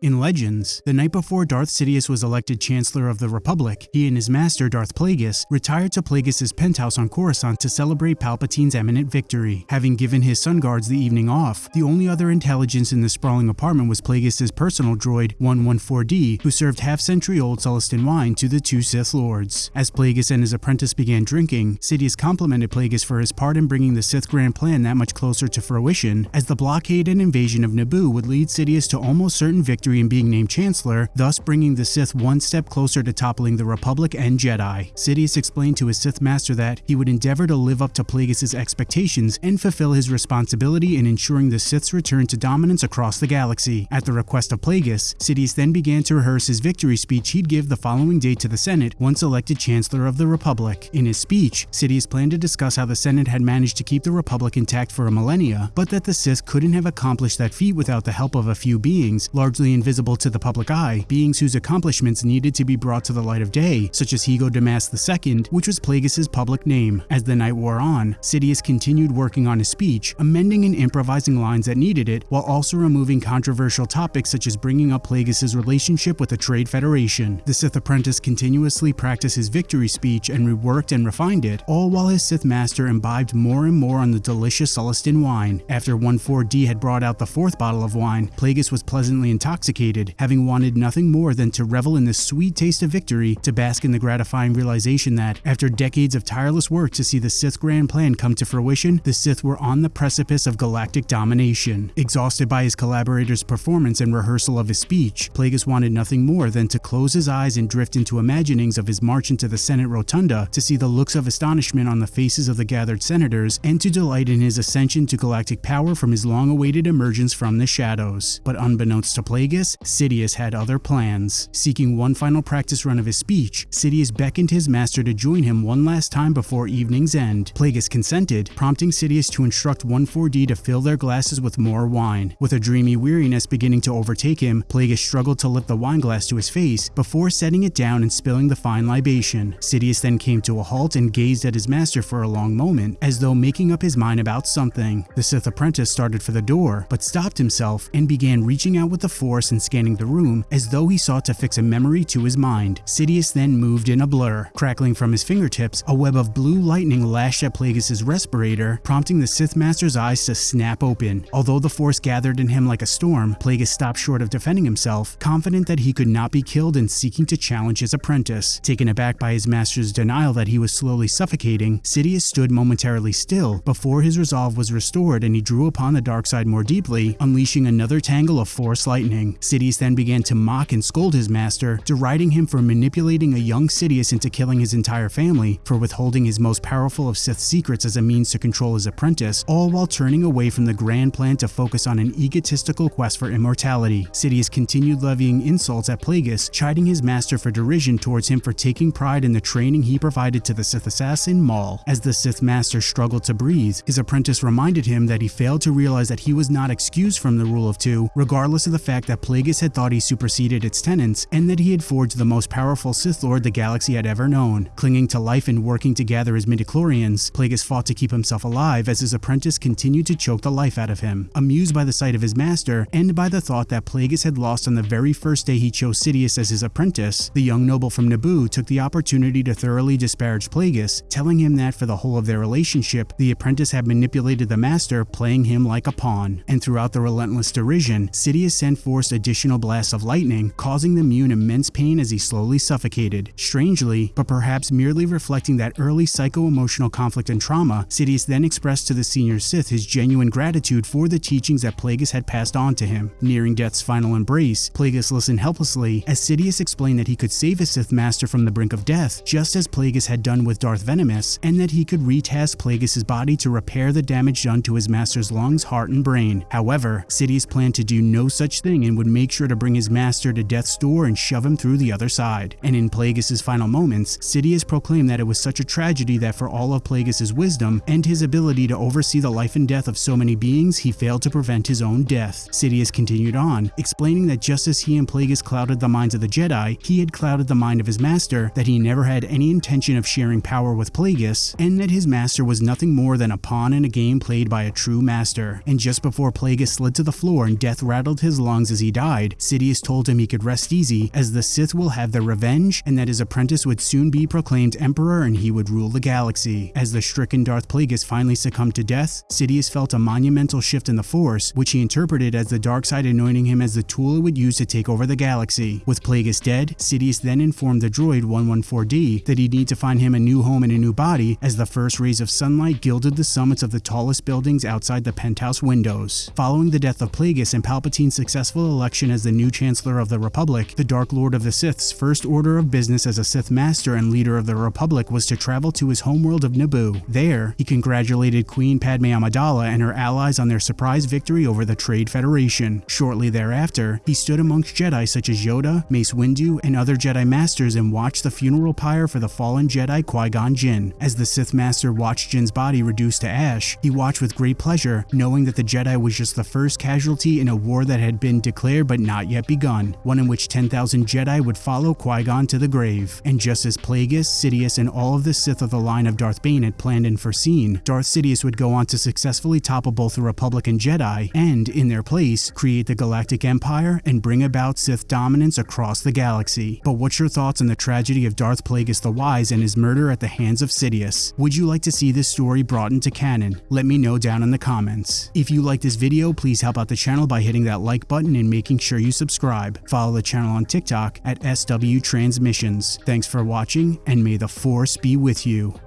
In Legends, the night before Darth Sidious was elected Chancellor of the Republic, he and his master, Darth Plagueis, retired to Plagueis' penthouse on Coruscant to celebrate Palpatine's imminent victory. Having given his sun guards the evening off, the only other intelligence in the sprawling apartment was Plagueis' personal droid, 11-4D, who served half-century-old Sullustan wine to the two Sith Lords. As Plagueis and his apprentice began drinking, Sidious complimented Plagueis for his part in bringing the Sith Grand Plan that much closer to fruition, as the blockade and invasion of Naboo would lead Sidious to almost certain victory victory in being named Chancellor, thus bringing the Sith one step closer to toppling the Republic and Jedi. Sidious explained to his Sith Master that he would endeavor to live up to Plagueis' expectations and fulfill his responsibility in ensuring the Sith's return to dominance across the galaxy. At the request of Plagueis, Sidious then began to rehearse his victory speech he'd give the following day to the Senate once elected Chancellor of the Republic. In his speech, Sidious planned to discuss how the Senate had managed to keep the Republic intact for a millennia, but that the Sith couldn't have accomplished that feat without the help of a few beings, largely invisible to the public eye, beings whose accomplishments needed to be brought to the light of day, such as Hego Damask II, which was Plagueis' public name. As the night wore on, Sidious continued working on his speech, amending and improvising lines that needed it, while also removing controversial topics such as bringing up Plagueis' relationship with the Trade Federation. The Sith apprentice continuously practiced his victory speech and reworked and refined it, all while his Sith master imbibed more and more on the delicious Sullustan wine. After 11-4D had brought out the fourth bottle of wine, Plagueis was pleasantly intoxicated having wanted nothing more than to revel in the sweet taste of victory, to bask in the gratifying realization that, after decades of tireless work to see the Sith Grand Plan come to fruition, the Sith were on the precipice of galactic domination. Exhausted by his collaborator's performance and rehearsal of his speech, Plagueis wanted nothing more than to close his eyes and drift into imaginings of his march into the Senate Rotunda to see the looks of astonishment on the faces of the gathered senators and to delight in his ascension to galactic power from his long-awaited emergence from the shadows. But unbeknownst to Plagueis, Sidious had other plans. Seeking one final practice run of his speech, Sidious beckoned his master to join him one last time before evening's end. Plagueis consented, prompting Sidious to instruct 11-4D to fill their glasses with more wine. With a dreamy weariness beginning to overtake him, Plagueis struggled to lift the wine glass to his face before setting it down and spilling the fine libation. Sidious then came to a halt and gazed at his master for a long moment, as though making up his mind about something. The Sith apprentice started for the door, but stopped himself and began reaching out with the Force and scanning the room as though he sought to fix a memory to his mind. Sidious then moved in a blur. Crackling from his fingertips, a web of blue lightning lashed at Plagueis' respirator, prompting the Sith Master's eyes to snap open. Although the force gathered in him like a storm, Plagueis stopped short of defending himself, confident that he could not be killed and seeking to challenge his apprentice. Taken aback by his master's denial that he was slowly suffocating, Sidious stood momentarily still before his resolve was restored and he drew upon the dark side more deeply, unleashing another tangle of force lightning. Sidious then began to mock and scold his master, deriding him for manipulating a young Sidious into killing his entire family, for withholding his most powerful of Sith secrets as a means to control his apprentice, all while turning away from the grand plan to focus on an egotistical quest for immortality. Sidious continued levying insults at Plagueis, chiding his master for derision towards him for taking pride in the training he provided to the Sith assassin Maul. As the Sith master struggled to breathe, his apprentice reminded him that he failed to realize that he was not excused from the rule of two, regardless of the fact that Plagueis had thought he superseded its tenants and that he had forged the most powerful Sith Lord the galaxy had ever known. Clinging to life and working to gather his midi-chlorians, Plagueis fought to keep himself alive as his apprentice continued to choke the life out of him. Amused by the sight of his master and by the thought that Plagueis had lost on the very first day he chose Sidious as his apprentice, the young noble from Naboo took the opportunity to thoroughly disparage Plagueis, telling him that for the whole of their relationship, the apprentice had manipulated the master, playing him like a pawn. And throughout the relentless derision, Sidious sent forth additional blasts of lightning, causing the Muun immense pain as he slowly suffocated. Strangely, but perhaps merely reflecting that early psycho-emotional conflict and trauma, Sidious then expressed to the senior Sith his genuine gratitude for the teachings that Plagueis had passed on to him. Nearing death's final embrace, Plagueis listened helplessly as Sidious explained that he could save his Sith master from the brink of death, just as Plagueis had done with Darth Venamis, and that he could retask Plagueis' body to repair the damage done to his master's lungs, heart, and brain. However, Sidious planned to do no such thing and would make sure to bring his master to death's door and shove him through the other side. And in Plagueis' final moments, Sidious proclaimed that it was such a tragedy that for all of Plagueis' wisdom and his ability to oversee the life and death of so many beings, he failed to prevent his own death. Sidious continued on, explaining that just as he and Plagueis clouded the minds of the Jedi, he had clouded the mind of his master, that he never had any intention of sharing power with Plagueis, and that his master was nothing more than a pawn in a game played by a true master. And just before Plagueis slid to the floor and death rattled his lungs as he he died, Sidious told him he could rest easy as the Sith will have their revenge and that his apprentice would soon be proclaimed emperor and he would rule the galaxy. As the stricken Darth Plagueis finally succumbed to death, Sidious felt a monumental shift in the Force, which he interpreted as the dark side anointing him as the tool it would use to take over the galaxy. With Plagueis dead, Sidious then informed the droid 11-4D that he'd need to find him a new home and a new body as the first rays of sunlight gilded the summits of the tallest buildings outside the penthouse windows. Following the death of Plagueis and Palpatine's successful election as the new Chancellor of the Republic, the Dark Lord of the Sith's first order of business as a Sith Master and leader of the Republic was to travel to his homeworld of Naboo. There, he congratulated Queen Padme Amidala and her allies on their surprise victory over the Trade Federation. Shortly thereafter, he stood amongst Jedi such as Yoda, Mace Windu, and other Jedi Masters and watched the funeral pyre for the fallen Jedi Qui-Gon Jinn. As the Sith Master watched Jinn's body reduced to ash, he watched with great pleasure, knowing that the Jedi was just the first casualty in a war that had been declared but not yet begun, one in which 10,000 Jedi would follow Qui-Gon to the grave. And just as Plagueis, Sidious, and all of the Sith of the line of Darth Bane had planned and foreseen, Darth Sidious would go on to successfully topple both the Republic and Jedi, and, in their place, create the Galactic Empire and bring about Sith dominance across the galaxy. But what's your thoughts on the tragedy of Darth Plagueis the Wise and his murder at the hands of Sidious? Would you like to see this story brought into canon? Let me know down in the comments. If you like this video, please help out the channel by hitting that like button and making sure you subscribe. Follow the channel on TikTok at SW Transmissions. Thanks for watching, and may the Force be with you.